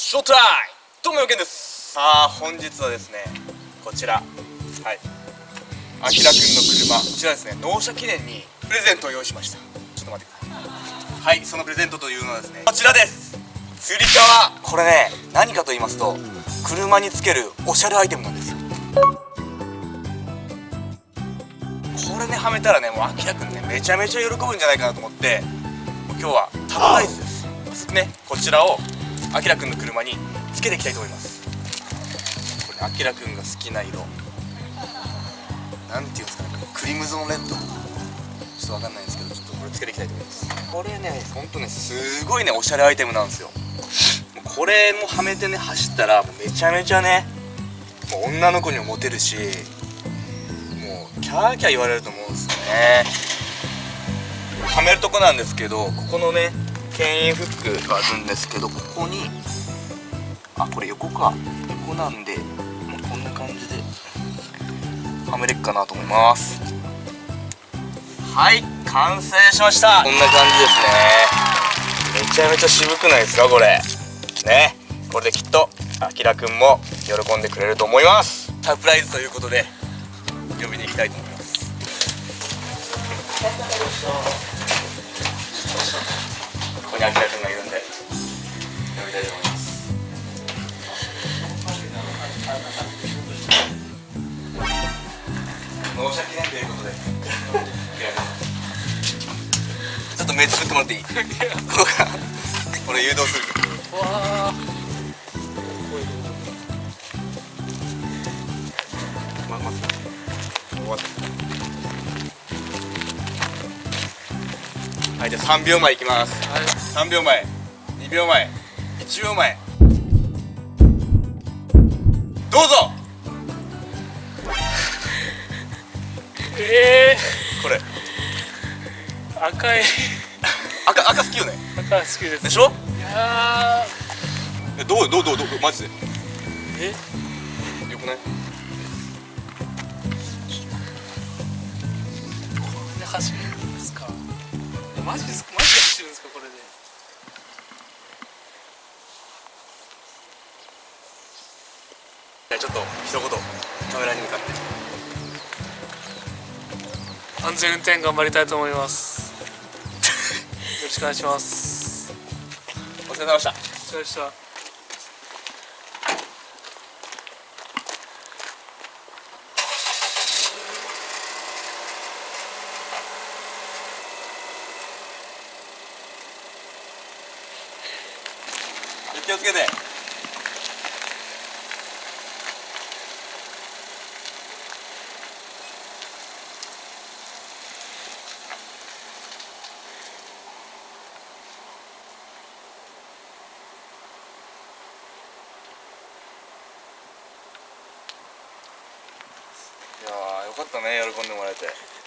ショータイムどうもよけんです。さあ本日はですねこちら。はい。あきらくんの車。こちらですね納車記念にプレゼントを用意しました。ちょっと待ってください。はいそのプレゼントというのはですねこちらです。つり革。これね何かと言いますと車につけるおしゃれアイテムなんですよ。これねはめたらねもうあきらくんねめちゃめちゃ喜ぶんじゃないかなと思ってもう今日はタブライズです。ねこちらをあきらくんの車につけていきたいと思います。これあきらくんが好きな色。なんていうんですかね。クリムゾンレッド。ちょっとわかんないんですけどちょっとこれつけていきたいと思います。これねほんとねすごいねおしゃれアイテムなんですよ。これもはめてね走ったらめちゃめちゃねもう女の子にもモテるしもうキャーキャー言われると思うんですよね。はめるとこなんですけどここのね牽引フックがあるんですけどここにあこれ横か。横なんでもうこんな感じではめれっかなと思います。はい完成しました。こんな感じですね。めちゃめちゃ渋くないですかこれ。ね。これできっとあきらくんも喜んでくれると思います。サプライズということで呼びに行きたいと思いますこにあきらくんがいるんで。呼びたいと思います。納車記念ということで。ちょっと目つぶってもらっていい？ここから俺誘導する。わあまま終わった。はいじゃあ3秒前いきます。はい。3秒前。2秒前。1秒前。どうぞ。えこれ。ー、赤い。赤赤好きよね。赤好きです。でしょ？いやえどうどうどうどうマジで？ーえ？よくない？マジですかマジで走るんですかこれで。じゃあちょっと一言カメラに向かって。安全運転頑張りたいと思います。よろしくお願いします。お疲れ様でした。お疲れ様でした気をつけて。いやよかったね喜んでもらえて。